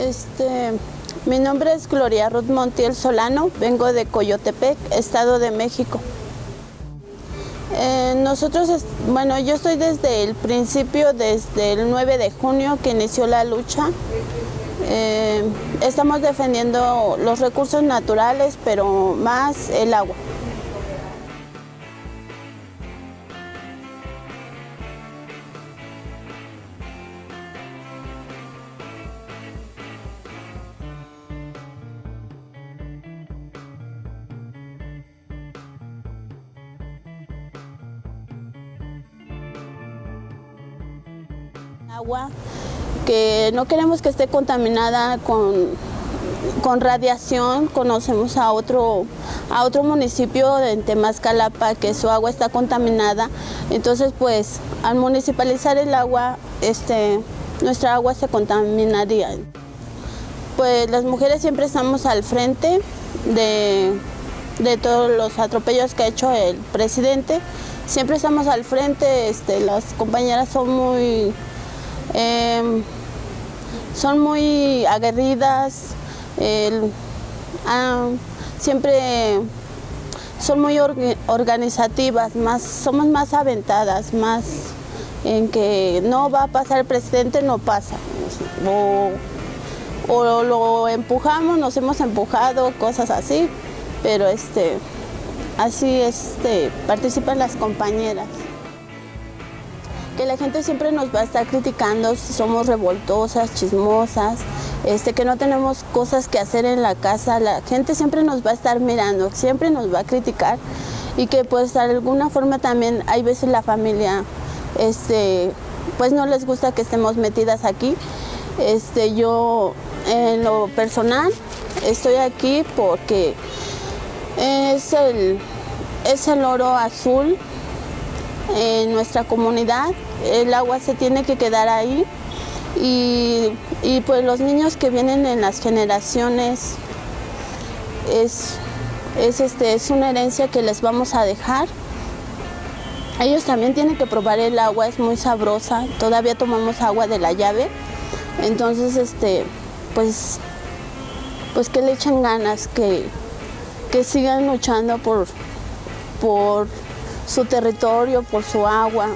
Este, mi nombre es Gloria Ruth Montiel Solano, vengo de Coyotepec, Estado de México. Eh, nosotros, bueno, yo estoy desde el principio, desde el 9 de junio que inició la lucha. Eh, estamos defendiendo los recursos naturales, pero más el agua. Agua que no queremos que esté contaminada con, con radiación. Conocemos a otro, a otro municipio en Temascalapa que su agua está contaminada. Entonces, pues, al municipalizar el agua, este, nuestra agua se contaminaría. Pues las mujeres siempre estamos al frente de, de todos los atropellos que ha hecho el presidente. Siempre estamos al frente, este, las compañeras son muy Em, son muy aguerridas, ah, siempre son muy organizativas, más, somos más aventadas, más en que no va a pasar el presidente, no pasa. O, o lo empujamos, nos hemos empujado, cosas así, pero este, así este, participan las compañeras que la gente siempre nos va a estar criticando si somos revoltosas, chismosas, este, que no tenemos cosas que hacer en la casa, la gente siempre nos va a estar mirando, siempre nos va a criticar y que pues de alguna forma también hay veces la familia este, pues no les gusta que estemos metidas aquí. Este, yo en lo personal estoy aquí porque es el, es el oro azul en nuestra comunidad el agua se tiene que quedar ahí y, pues los niños que vienen en las generaciones es, este, es una herencia que les vamos a dejar. Ellos también tienen que probar el agua, es muy sabrosa, todavía tomamos agua de la llave, entonces este, pues, pues que le echen ganas, que, que sigan luchando por, por su territorio, por su agua,